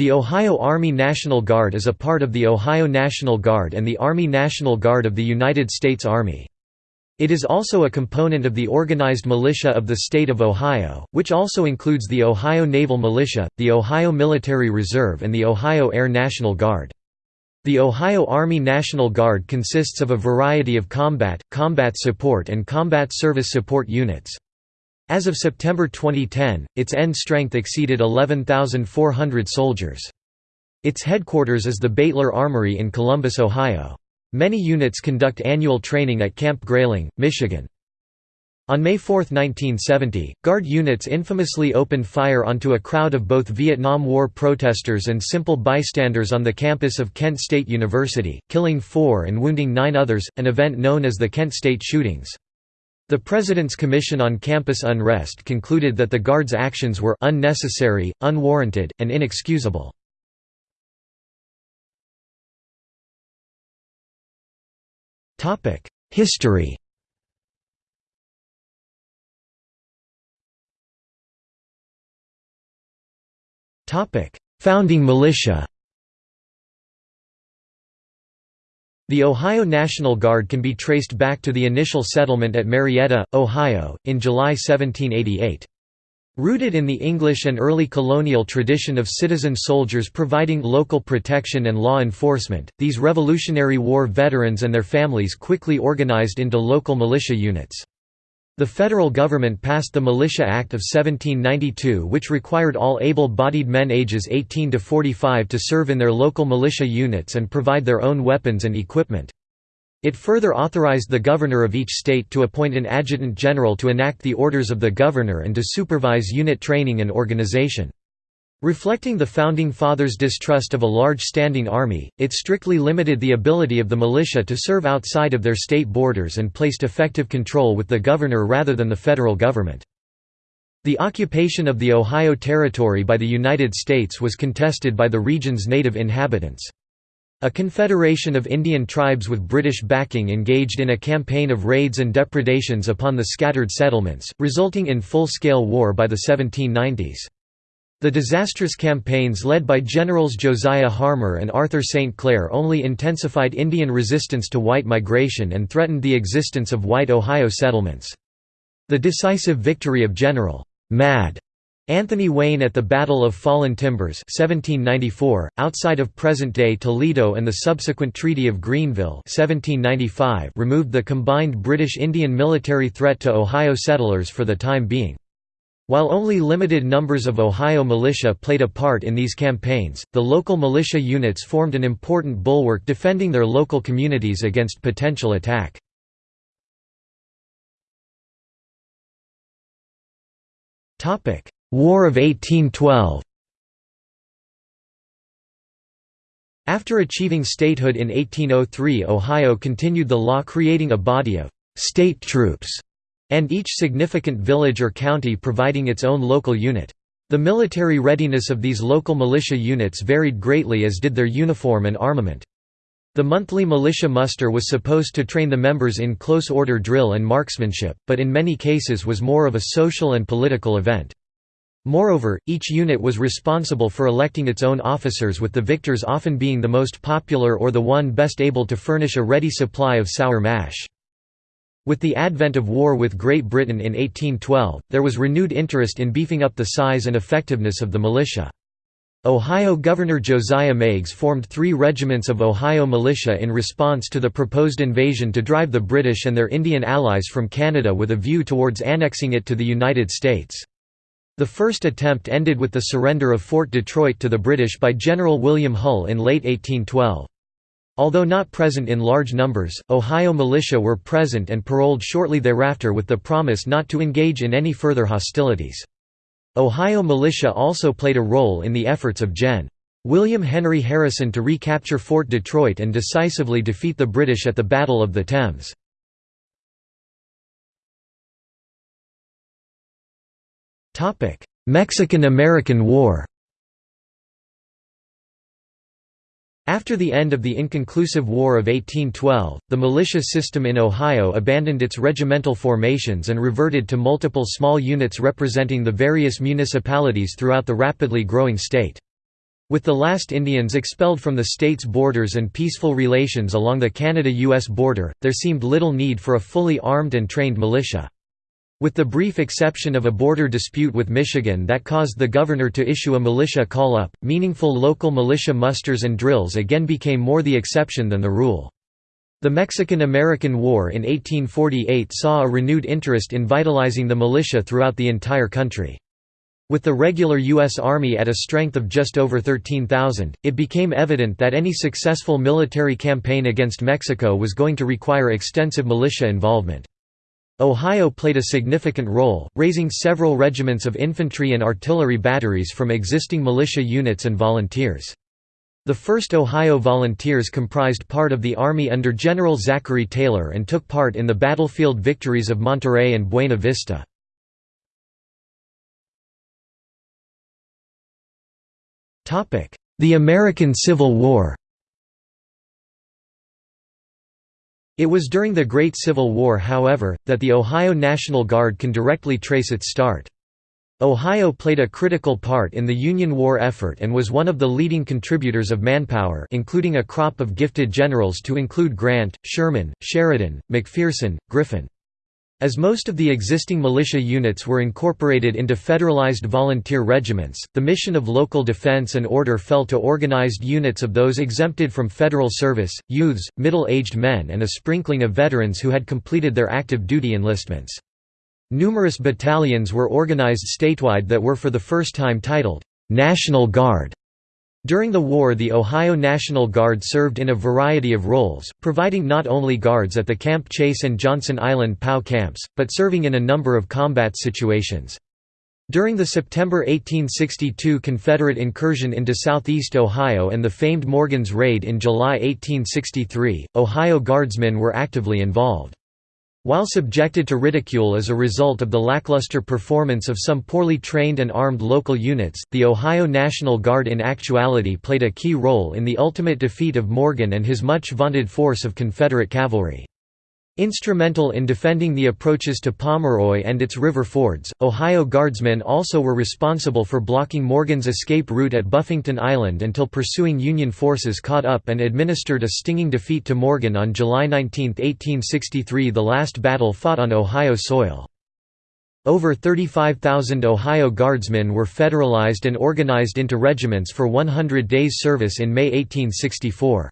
The Ohio Army National Guard is a part of the Ohio National Guard and the Army National Guard of the United States Army. It is also a component of the organized militia of the state of Ohio, which also includes the Ohio Naval Militia, the Ohio Military Reserve and the Ohio Air National Guard. The Ohio Army National Guard consists of a variety of combat, combat support and combat service support units. As of September 2010, its end strength exceeded 11,400 soldiers. Its headquarters is the Beitler Armory in Columbus, Ohio. Many units conduct annual training at Camp Grayling, Michigan. On May 4, 1970, Guard units infamously opened fire onto a crowd of both Vietnam War protesters and simple bystanders on the campus of Kent State University, killing four and wounding nine others, an event known as the Kent State shootings. The President's Commission on Campus Unrest concluded that the Guard's actions were unnecessary, unwarranted, and inexcusable. History Founding militia The Ohio National Guard can be traced back to the initial settlement at Marietta, Ohio, in July 1788. Rooted in the English and early colonial tradition of citizen soldiers providing local protection and law enforcement, these Revolutionary War veterans and their families quickly organized into local militia units. The federal government passed the Militia Act of 1792 which required all able-bodied men ages 18 to 45 to serve in their local militia units and provide their own weapons and equipment. It further authorized the governor of each state to appoint an adjutant general to enact the orders of the governor and to supervise unit training and organization. Reflecting the Founding Fathers' distrust of a large standing army, it strictly limited the ability of the militia to serve outside of their state borders and placed effective control with the governor rather than the federal government. The occupation of the Ohio Territory by the United States was contested by the region's native inhabitants. A confederation of Indian tribes with British backing engaged in a campaign of raids and depredations upon the scattered settlements, resulting in full-scale war by the 1790s. The disastrous campaigns led by Generals Josiah Harmar and Arthur St. Clair only intensified Indian resistance to white migration and threatened the existence of white Ohio settlements. The decisive victory of General Mad Anthony Wayne at the Battle of Fallen Timbers 1794, outside of present-day Toledo and the subsequent Treaty of Greenville 1795 removed the combined British Indian military threat to Ohio settlers for the time being. While only limited numbers of Ohio militia played a part in these campaigns, the local militia units formed an important bulwark defending their local communities against potential attack. War of 1812 After achieving statehood in 1803 Ohio continued the law creating a body of «state troops» and each significant village or county providing its own local unit. The military readiness of these local militia units varied greatly as did their uniform and armament. The monthly militia muster was supposed to train the members in close order drill and marksmanship, but in many cases was more of a social and political event. Moreover, each unit was responsible for electing its own officers with the victors often being the most popular or the one best able to furnish a ready supply of sour mash. With the advent of war with Great Britain in 1812, there was renewed interest in beefing up the size and effectiveness of the militia. Ohio Governor Josiah Meigs formed three regiments of Ohio militia in response to the proposed invasion to drive the British and their Indian allies from Canada with a view towards annexing it to the United States. The first attempt ended with the surrender of Fort Detroit to the British by General William Hull in late 1812. Although not present in large numbers, Ohio militia were present and paroled shortly thereafter with the promise not to engage in any further hostilities. Ohio militia also played a role in the efforts of Gen. William Henry Harrison to recapture Fort Detroit and decisively defeat the British at the Battle of the Thames. Mexican–American War After the end of the inconclusive War of 1812, the militia system in Ohio abandoned its regimental formations and reverted to multiple small units representing the various municipalities throughout the rapidly growing state. With the last Indians expelled from the state's borders and peaceful relations along the Canada-US border, there seemed little need for a fully armed and trained militia. With the brief exception of a border dispute with Michigan that caused the governor to issue a militia call-up, meaningful local militia musters and drills again became more the exception than the rule. The Mexican–American War in 1848 saw a renewed interest in vitalizing the militia throughout the entire country. With the regular U.S. Army at a strength of just over 13,000, it became evident that any successful military campaign against Mexico was going to require extensive militia involvement. Ohio played a significant role, raising several regiments of infantry and artillery batteries from existing militia units and volunteers. The 1st Ohio Volunteers comprised part of the Army under General Zachary Taylor and took part in the battlefield victories of Monterrey and Buena Vista. The American Civil War It was during the Great Civil War however, that the Ohio National Guard can directly trace its start. Ohio played a critical part in the Union War effort and was one of the leading contributors of manpower including a crop of gifted generals to include Grant, Sherman, Sheridan, McPherson, Griffin. As most of the existing militia units were incorporated into federalized volunteer regiments, the mission of local defense and order fell to organized units of those exempted from federal service, youths, middle-aged men and a sprinkling of veterans who had completed their active duty enlistments. Numerous battalions were organized statewide that were for the first time titled, "'National Guard' During the war the Ohio National Guard served in a variety of roles, providing not only guards at the Camp Chase and Johnson Island POW camps, but serving in a number of combat situations. During the September 1862 Confederate incursion into southeast Ohio and the famed Morgan's Raid in July 1863, Ohio Guardsmen were actively involved. While subjected to ridicule as a result of the lackluster performance of some poorly trained and armed local units, the Ohio National Guard in actuality played a key role in the ultimate defeat of Morgan and his much-vaunted force of Confederate cavalry. Instrumental in defending the approaches to Pomeroy and its river fords, Ohio Guardsmen also were responsible for blocking Morgan's escape route at Buffington Island until pursuing Union forces caught up and administered a stinging defeat to Morgan on July 19, 1863 the last battle fought on Ohio soil. Over 35,000 Ohio Guardsmen were federalized and organized into regiments for 100 days' service in May 1864.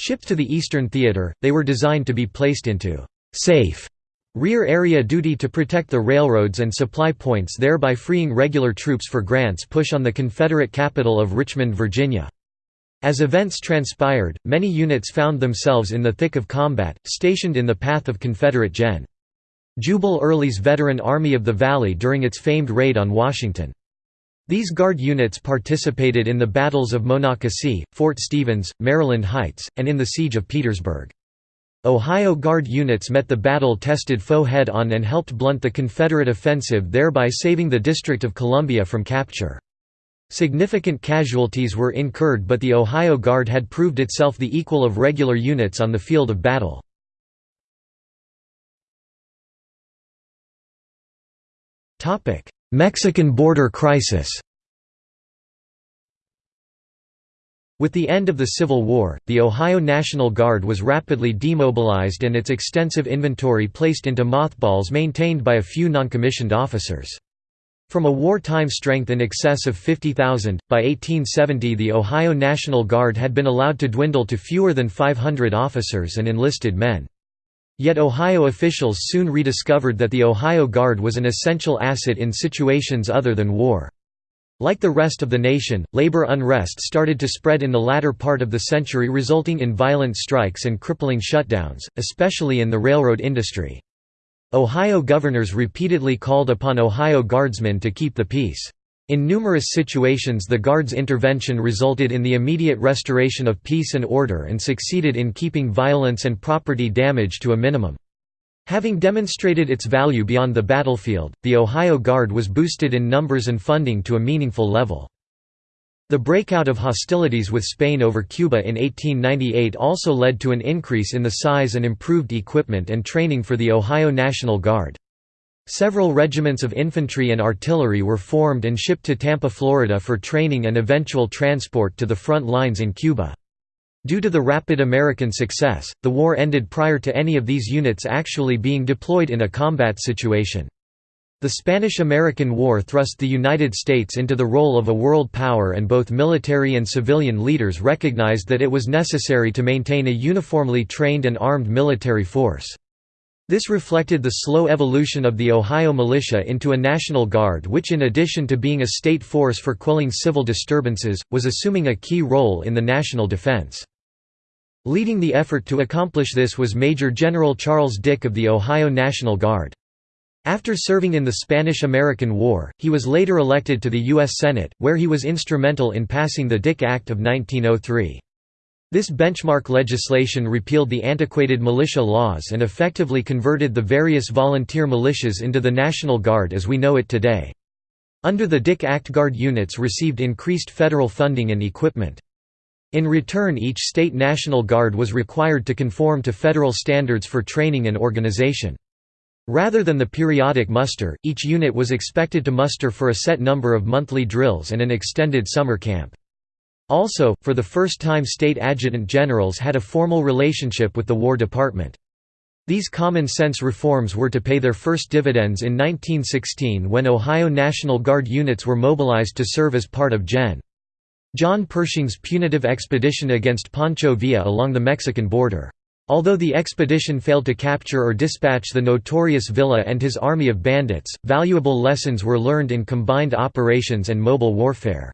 Shipped to the Eastern Theater, they were designed to be placed into «safe» rear area duty to protect the railroads and supply points thereby freeing regular troops for Grant's push on the Confederate capital of Richmond, Virginia. As events transpired, many units found themselves in the thick of combat, stationed in the path of Confederate Gen. Jubal Early's veteran Army of the Valley during its famed raid on Washington. These Guard units participated in the battles of Monocacy, Fort Stevens, Maryland Heights, and in the Siege of Petersburg. Ohio Guard units met the battle-tested foe head-on and helped blunt the Confederate offensive thereby saving the District of Columbia from capture. Significant casualties were incurred but the Ohio Guard had proved itself the equal of regular units on the field of battle. Mexican border crisis With the end of the Civil War, the Ohio National Guard was rapidly demobilized and its extensive inventory placed into mothballs maintained by a few noncommissioned officers. From a wartime strength in excess of 50,000, by 1870 the Ohio National Guard had been allowed to dwindle to fewer than 500 officers and enlisted men. Yet Ohio officials soon rediscovered that the Ohio Guard was an essential asset in situations other than war. Like the rest of the nation, labor unrest started to spread in the latter part of the century resulting in violent strikes and crippling shutdowns, especially in the railroad industry. Ohio governors repeatedly called upon Ohio Guardsmen to keep the peace. In numerous situations the Guard's intervention resulted in the immediate restoration of peace and order and succeeded in keeping violence and property damage to a minimum. Having demonstrated its value beyond the battlefield, the Ohio Guard was boosted in numbers and funding to a meaningful level. The breakout of hostilities with Spain over Cuba in 1898 also led to an increase in the size and improved equipment and training for the Ohio National Guard. Several regiments of infantry and artillery were formed and shipped to Tampa, Florida for training and eventual transport to the front lines in Cuba. Due to the rapid American success, the war ended prior to any of these units actually being deployed in a combat situation. The Spanish–American War thrust the United States into the role of a world power and both military and civilian leaders recognized that it was necessary to maintain a uniformly trained and armed military force. This reflected the slow evolution of the Ohio militia into a National Guard which in addition to being a state force for quelling civil disturbances, was assuming a key role in the national defense. Leading the effort to accomplish this was Major General Charles Dick of the Ohio National Guard. After serving in the Spanish–American War, he was later elected to the U.S. Senate, where he was instrumental in passing the Dick Act of 1903. This benchmark legislation repealed the antiquated militia laws and effectively converted the various volunteer militias into the National Guard as we know it today. Under the Dick Act Guard units received increased federal funding and equipment. In return each state National Guard was required to conform to federal standards for training and organization. Rather than the periodic muster, each unit was expected to muster for a set number of monthly drills and an extended summer camp. Also, for the first time state adjutant generals had a formal relationship with the War Department. These common-sense reforms were to pay their first dividends in 1916 when Ohio National Guard units were mobilized to serve as part of Gen. John Pershing's punitive expedition against Pancho Villa along the Mexican border. Although the expedition failed to capture or dispatch the notorious Villa and his army of bandits, valuable lessons were learned in combined operations and mobile warfare.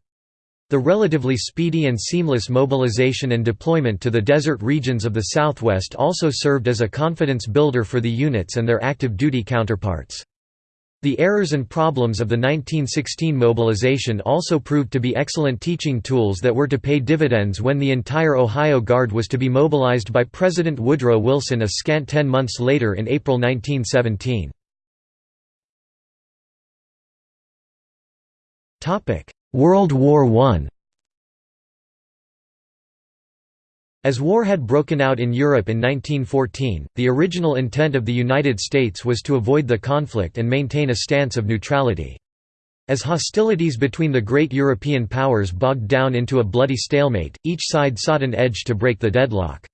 The relatively speedy and seamless mobilization and deployment to the desert regions of the Southwest also served as a confidence builder for the units and their active duty counterparts. The errors and problems of the 1916 mobilization also proved to be excellent teaching tools that were to pay dividends when the entire Ohio Guard was to be mobilized by President Woodrow Wilson a scant ten months later in April 1917. World War I As war had broken out in Europe in 1914, the original intent of the United States was to avoid the conflict and maintain a stance of neutrality. As hostilities between the great European powers bogged down into a bloody stalemate, each side sought an edge to break the deadlock.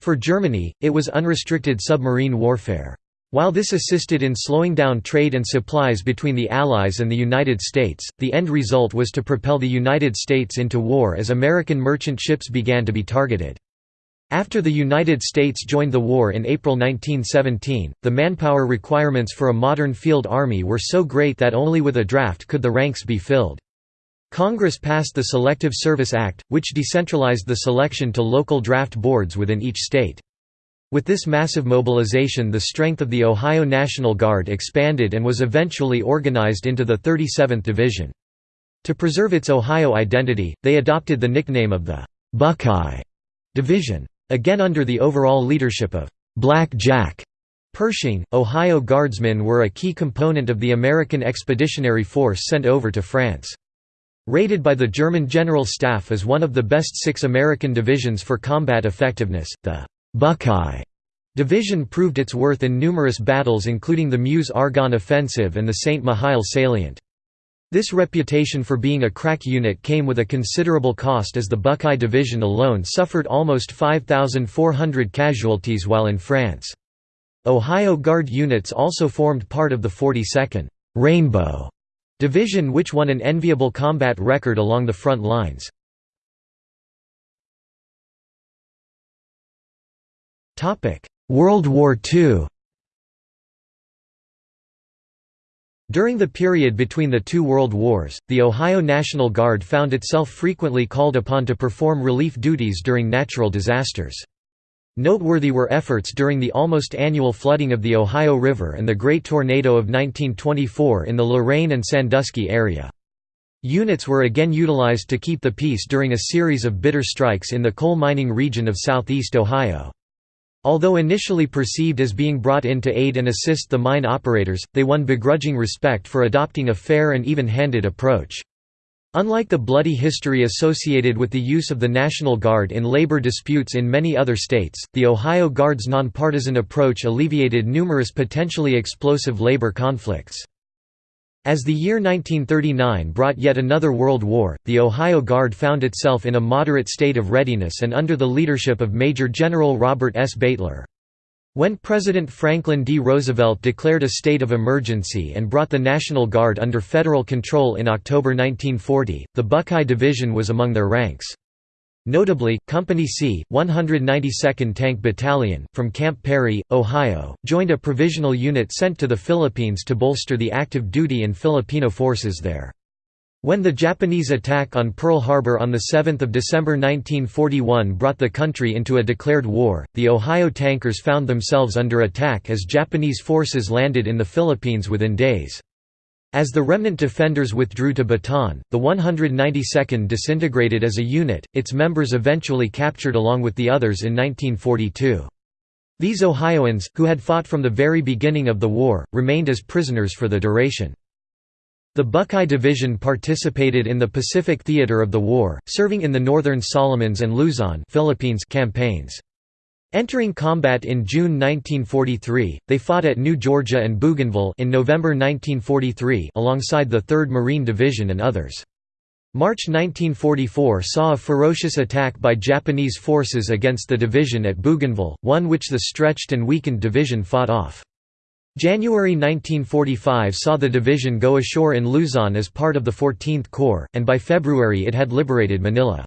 For Germany, it was unrestricted submarine warfare. While this assisted in slowing down trade and supplies between the Allies and the United States, the end result was to propel the United States into war as American merchant ships began to be targeted. After the United States joined the war in April 1917, the manpower requirements for a modern field army were so great that only with a draft could the ranks be filled. Congress passed the Selective Service Act, which decentralized the selection to local draft boards within each state. With this massive mobilization the strength of the Ohio National Guard expanded and was eventually organized into the 37th Division. To preserve its Ohio identity, they adopted the nickname of the «Buckeye» Division. Again under the overall leadership of «Black Jack» Pershing, Ohio Guardsmen were a key component of the American Expeditionary Force sent over to France. Rated by the German General Staff as one of the best six American divisions for combat effectiveness, the Buckeye Division proved its worth in numerous battles including the Meuse-Argonne Offensive and the St. Mihiel Salient. This reputation for being a crack unit came with a considerable cost as the Buckeye Division alone suffered almost 5,400 casualties while in France. Ohio Guard units also formed part of the 42nd Rainbow Division which won an enviable combat record along the front lines. World War II During the period between the two world wars, the Ohio National Guard found itself frequently called upon to perform relief duties during natural disasters. Noteworthy were efforts during the almost annual flooding of the Ohio River and the Great Tornado of 1924 in the Lorain and Sandusky area. Units were again utilized to keep the peace during a series of bitter strikes in the coal mining region of southeast Ohio. Although initially perceived as being brought in to aid and assist the mine operators, they won begrudging respect for adopting a fair and even-handed approach. Unlike the bloody history associated with the use of the National Guard in labor disputes in many other states, the Ohio Guard's nonpartisan approach alleviated numerous potentially explosive labor conflicts. As the year 1939 brought yet another World War, the Ohio Guard found itself in a moderate state of readiness and under the leadership of Major General Robert S. Beitler. When President Franklin D. Roosevelt declared a state of emergency and brought the National Guard under federal control in October 1940, the Buckeye Division was among their ranks. Notably, Company C, 192nd Tank Battalion, from Camp Perry, Ohio, joined a provisional unit sent to the Philippines to bolster the active duty and Filipino forces there. When the Japanese attack on Pearl Harbor on 7 December 1941 brought the country into a declared war, the Ohio tankers found themselves under attack as Japanese forces landed in the Philippines within days. As the remnant defenders withdrew to Bataan, the 192nd disintegrated as a unit, its members eventually captured along with the others in 1942. These Ohioans, who had fought from the very beginning of the war, remained as prisoners for the duration. The Buckeye Division participated in the Pacific theater of the war, serving in the Northern Solomons and Luzon Philippines campaigns. Entering combat in June 1943, they fought at New Georgia and Bougainville in November 1943 alongside the 3rd Marine Division and others. March 1944 saw a ferocious attack by Japanese forces against the division at Bougainville, one which the stretched and weakened division fought off. January 1945 saw the division go ashore in Luzon as part of the 14th Corps, and by February it had liberated Manila.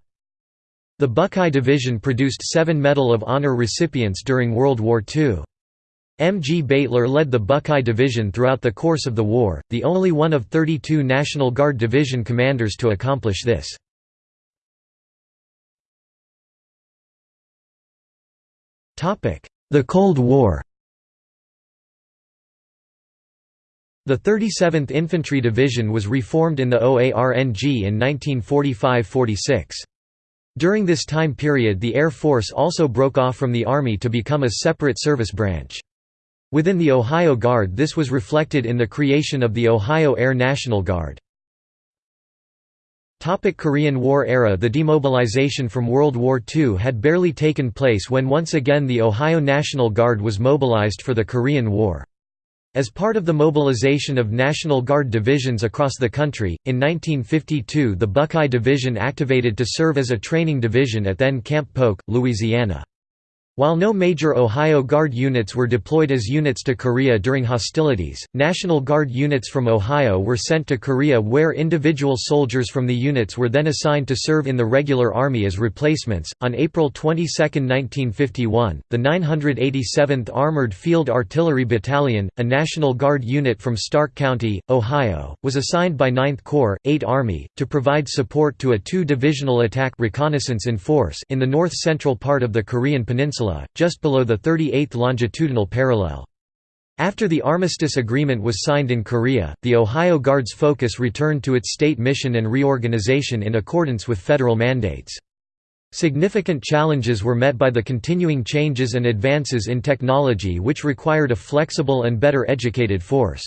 The Buckeye Division produced seven Medal of Honor recipients during World War II. M. G. Beitler led the Buckeye Division throughout the course of the war, the only one of 32 National Guard Division commanders to accomplish this. The Cold War The 37th Infantry Division was reformed in the OARNG in 1945–46. During this time period the Air Force also broke off from the Army to become a separate service branch. Within the Ohio Guard this was reflected in the creation of the Ohio Air National Guard. Topic Korean War era The demobilization from World War II had barely taken place when once again the Ohio National Guard was mobilized for the Korean War. As part of the mobilization of National Guard divisions across the country, in 1952 the Buckeye Division activated to serve as a training division at then Camp Polk, Louisiana. While no major Ohio Guard units were deployed as units to Korea during hostilities, National Guard units from Ohio were sent to Korea where individual soldiers from the units were then assigned to serve in the regular army as replacements. On April 22, 1951, the 987th Armored Field Artillery Battalion, a National Guard unit from Stark County, Ohio, was assigned by 9th Corps, 8th Army, to provide support to a two-divisional attack reconnaissance in force in the north-central part of the Korean peninsula Just below the 38th longitudinal parallel. After the armistice agreement was signed in Korea, the Ohio Guard's focus returned to its state mission and reorganization in accordance with federal mandates. Significant challenges were met by the continuing changes and advances in technology which required a flexible and better educated force.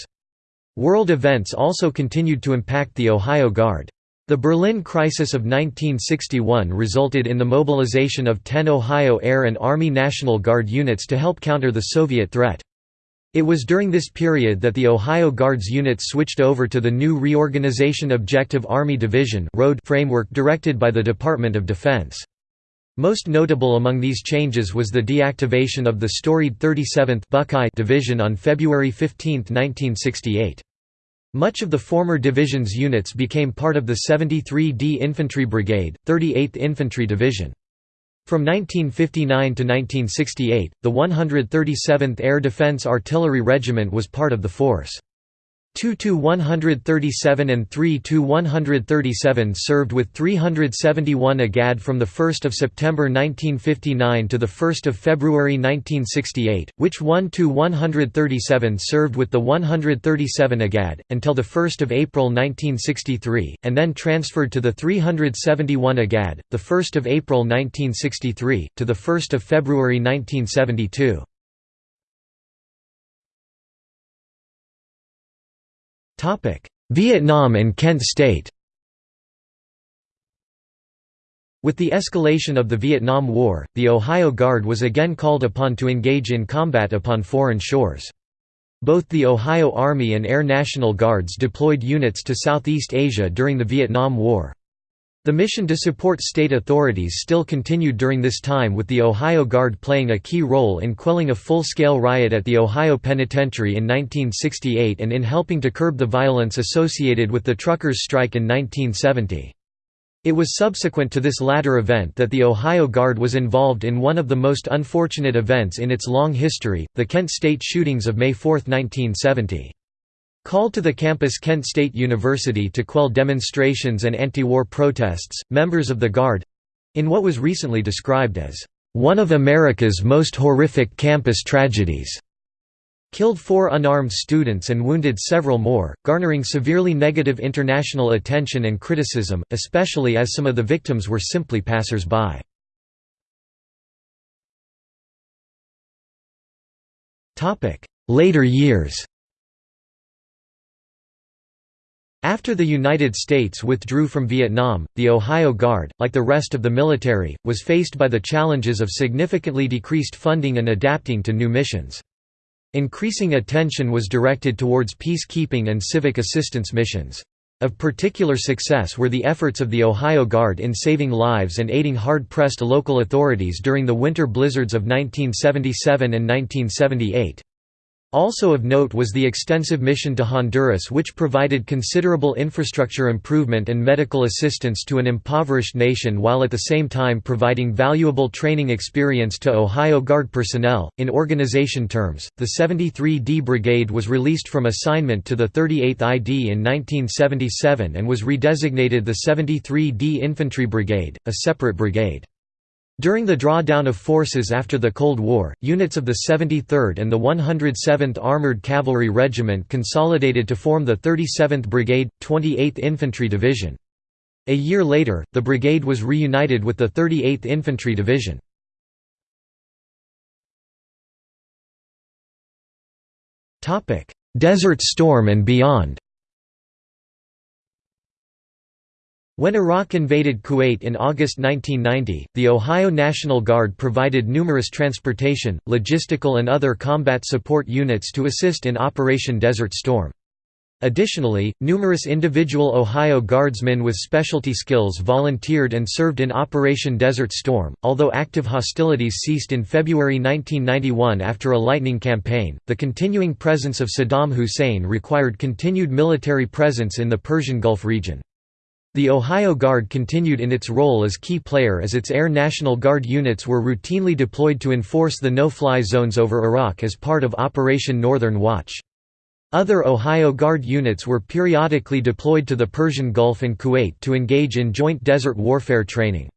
World events also continued to impact the Ohio Guard. The Berlin Crisis of 1961 resulted in the mobilization of 10 Ohio Air and Army National Guard units to help counter the Soviet threat. It was during this period that the Ohio Guards units switched over to the new Reorganization Objective Army Division framework directed by the Department of Defense. Most notable among these changes was the deactivation of the storied 37th Buckeye Division on February 15, 1968. Much of the former division's units became part of the 73d Infantry Brigade, 38th Infantry Division. From 1959 to 1968, the 137th Air Defense Artillery Regiment was part of the force. 2–137 and 3–137 served with 371 AGAD from 1 September 1959 to 1 February 1968, which 1–137 served with the 137 AGAD, until the 1 April 1963, and then transferred to the 371 AGAD, 1 April 1963, to the 1 February 1972. Vietnam and Kent State With the escalation of the Vietnam War, the Ohio Guard was again called upon to engage in combat upon foreign shores. Both the Ohio Army and Air National Guards deployed units to Southeast Asia during the Vietnam War. The mission to support state authorities still continued during this time with the Ohio Guard playing a key role in quelling a full-scale riot at the Ohio Penitentiary in 1968 and in helping to curb the violence associated with the truckers' strike in 1970. It was subsequent to this latter event that the Ohio Guard was involved in one of the most unfortunate events in its long history, the Kent State shootings of May 4, 1970. Called to the campus Kent State University to quell demonstrations and anti-war protests, members of the Guard—in what was recently described as, "...one of America's most horrific campus tragedies." killed four unarmed students and wounded several more, garnering severely negative international attention and criticism, especially as some of the victims were simply passers-by. Later years After the United States withdrew from Vietnam, the Ohio Guard, like the rest of the military, was faced by the challenges of significantly decreased funding and adapting to new missions. Increasing attention was directed towards peacekeeping and civic assistance missions. Of particular success were the efforts of the Ohio Guard in saving lives and aiding hard-pressed local authorities during the winter blizzards of 1977 and 1978. Also of note was the extensive mission to Honduras which provided considerable infrastructure improvement and medical assistance to an impoverished nation while at the same time providing valuable training experience to Ohio Guard personnel. In organization terms, the 73d Brigade was released from assignment to the 38th ID in 1977 and was redesignated the 73d Infantry Brigade, a separate brigade. During the drawdown of forces after the Cold War, units of the 73rd and the 107th Armored Cavalry Regiment consolidated to form the 37th Brigade, 28th Infantry Division. A year later, the brigade was reunited with the 38th Infantry Division. Desert Storm and beyond When Iraq invaded Kuwait in August 1990, the Ohio National Guard provided numerous transportation, logistical and other combat support units to assist in Operation Desert Storm. Additionally, numerous individual Ohio Guardsmen with specialty skills volunteered and served in Operation Desert Storm. Although active hostilities ceased in February 1991 after a lightning campaign, the continuing presence of Saddam Hussein required continued military presence in the Persian Gulf region. The Ohio Guard continued in its role as key player as its Air National Guard units were routinely deployed to enforce the no-fly zones over Iraq as part of Operation Northern Watch. Other Ohio Guard units were periodically deployed to the Persian Gulf and Kuwait to engage in joint desert warfare training.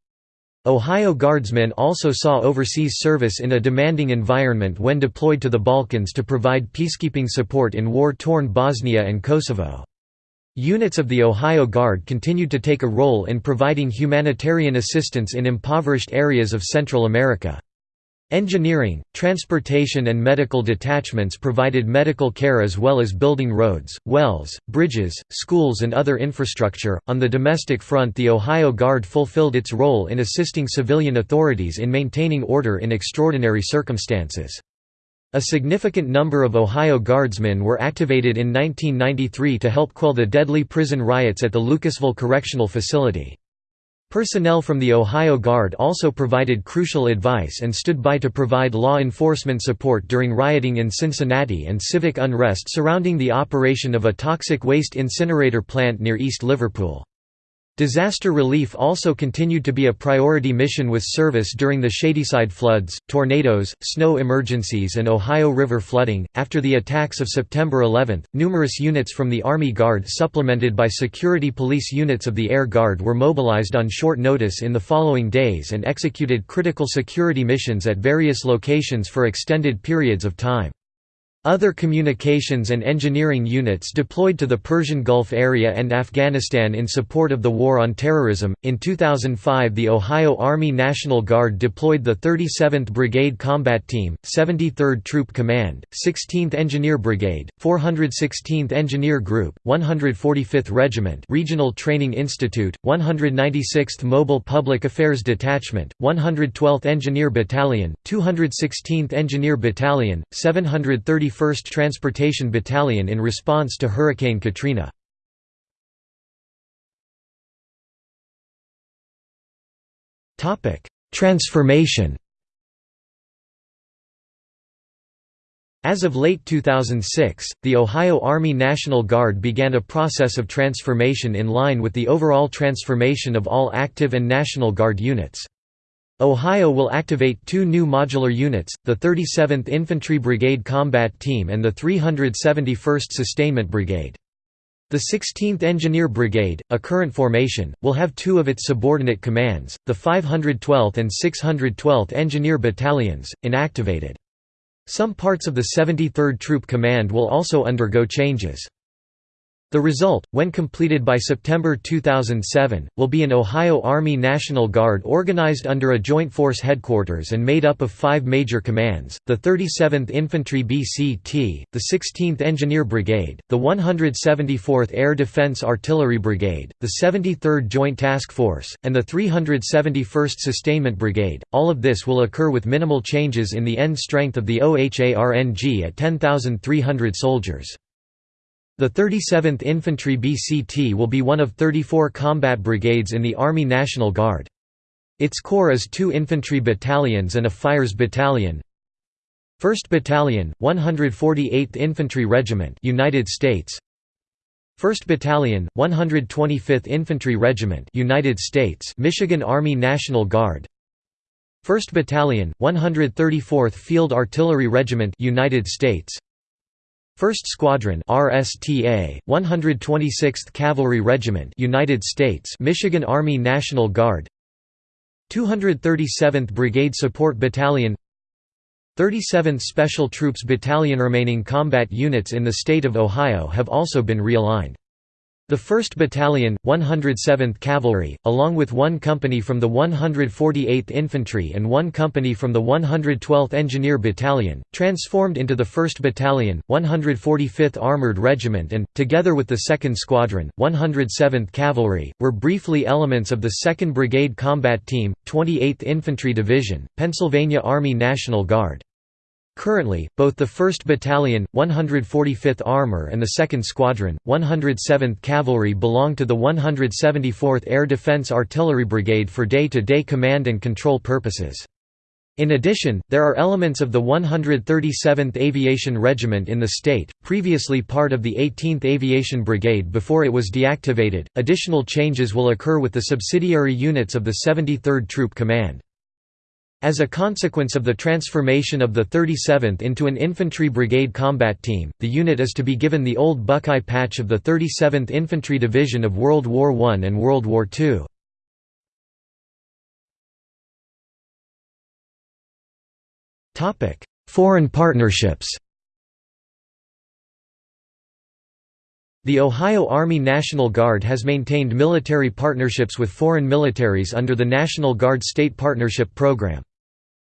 Ohio Guardsmen also saw overseas service in a demanding environment when deployed to the Balkans to provide peacekeeping support in war-torn Bosnia and Kosovo. Units of the Ohio Guard continued to take a role in providing humanitarian assistance in impoverished areas of Central America. Engineering, transportation and medical detachments provided medical care as well as building roads, wells, bridges, schools and other infrastructure. On the domestic front, the Ohio Guard fulfilled its role in assisting civilian authorities in maintaining order in extraordinary circumstances. A significant number of Ohio Guardsmen were activated in 1993 to help quell the deadly prison riots at the Lucasville Correctional Facility. Personnel from the Ohio Guard also provided crucial advice and stood by to provide law enforcement support during rioting in Cincinnati and civic unrest surrounding the operation of a toxic waste incinerator plant near East Liverpool. Disaster relief also continued to be a priority mission with service during the Shadyside floods, tornadoes, snow emergencies, and Ohio River flooding. After the attacks of September 11, numerous units from the Army Guard, supplemented by security police units of the Air Guard, were mobilized on short notice in the following days and executed critical security missions at various locations for extended periods of time. Other communications and engineering units deployed to the Persian Gulf area and Afghanistan in support of the War on Terrorism. In 2005, the Ohio Army National Guard deployed the 37th Brigade Combat Team, 73rd Troop Command, 16th Engineer Brigade, 416th Engineer Group, 145th Regiment Regional Training Institute, 196th Mobile Public Affairs Detachment, 112th Engineer Battalion, 216th Engineer Battalion, 730 1st Transportation Battalion in response to Hurricane Katrina. Transformation As of late 2006, the Ohio Army National Guard began a process of transformation in line with the overall transformation of all active and National Guard units. Ohio will activate two new modular units, the 37th Infantry Brigade Combat Team and the 371st Sustainment Brigade. The 16th Engineer Brigade, a current formation, will have two of its subordinate commands, the 512th and 612th Engineer Battalions, inactivated. Some parts of the 73rd Troop Command will also undergo changes. The result, when completed by September 2007, will be an Ohio Army National Guard organized under a Joint Force Headquarters and made up of five major commands, the 37th Infantry BCT, the 16th Engineer Brigade, the 174th Air Defense Artillery Brigade, the 73rd Joint Task Force, and the 371st Sustainment Brigade. All of this will occur with minimal changes in the end strength of the OHARNG at 10,300 soldiers. The 37th Infantry BCT will be one of 34 combat brigades in the Army National Guard. Its core is two infantry battalions and a fires battalion. 1st Battalion, 148th Infantry Regiment, United States. 1st Battalion, 125th Infantry Regiment, United States, Michigan Army National Guard. 1st Battalion, 134th Field Artillery Regiment, United States. 1st Squadron RSTA 126th Cavalry Regiment United States Michigan Army National Guard. 237th Brigade Support Battalion. 37th Special Troops Battalion remaining combat units in the state of Ohio have also been realigned the 1st Battalion, 107th Cavalry, along with one company from the 148th Infantry and one company from the 112th Engineer Battalion, transformed into the 1st Battalion, 145th Armored Regiment and, together with the 2nd Squadron, 107th Cavalry, were briefly elements of the 2nd Brigade Combat Team, 28th Infantry Division, Pennsylvania Army National Guard. Currently, both the 1st Battalion, 145th Armor and the 2nd Squadron, 107th Cavalry belong to the 174th Air Defense Artillery Brigade for day-to-day -day command and control purposes. In addition, there are elements of the 137th Aviation Regiment in the state, previously part of the 18th Aviation Brigade before it was deactivated. Additional changes will occur with the subsidiary units of the 73rd Troop Command. As a consequence of the transformation of the 37th into an infantry brigade combat team, the unit is to be given the old Buckeye patch of the 37th Infantry Division of World War I and World War II. Foreign partnerships The Ohio Army National Guard has maintained military partnerships with foreign militaries under the National Guard State Partnership Program.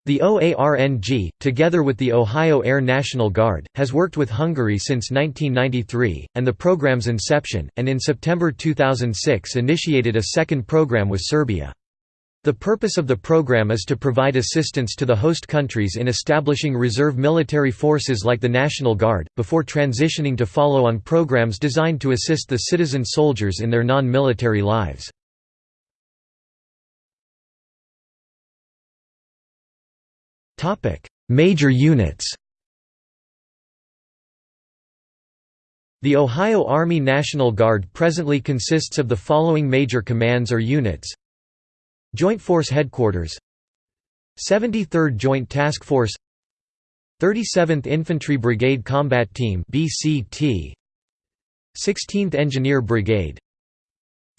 The OARNG, together with the Ohio Air National Guard, has worked with Hungary since 1993, and the program's inception, and in September 2006 initiated a second program with Serbia. The purpose of the program is to provide assistance to the host countries in establishing reserve military forces like the National Guard, before transitioning to follow-on programs designed to assist the citizen soldiers in their non-military lives. Major units. The Ohio Army National Guard presently consists of the following major commands or units. Joint Force Headquarters. 73rd Joint Task Force. 37th Infantry Brigade Combat Team BCT 16th Engineer Brigade.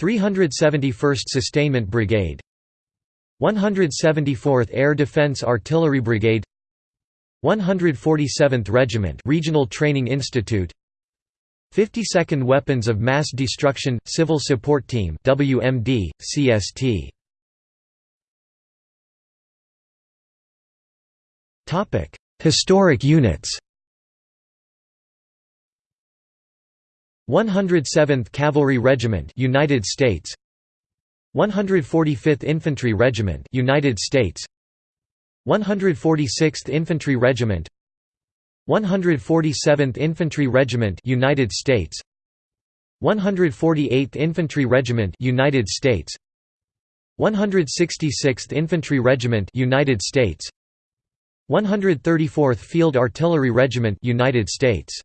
371st Sustainment Brigade. 174th Air Defense Artillery Brigade. 147th Regiment Regional Training Institute. 52nd Weapons of Mass Destruction Civil Support Team WMD CST Historic units 107th Cavalry Regiment United States 145th Infantry Regiment United States 146th Infantry Regiment 147th Infantry Regiment United States 148th Infantry Regiment United States 166th Infantry Regiment United States 134th Field Artillery Regiment United States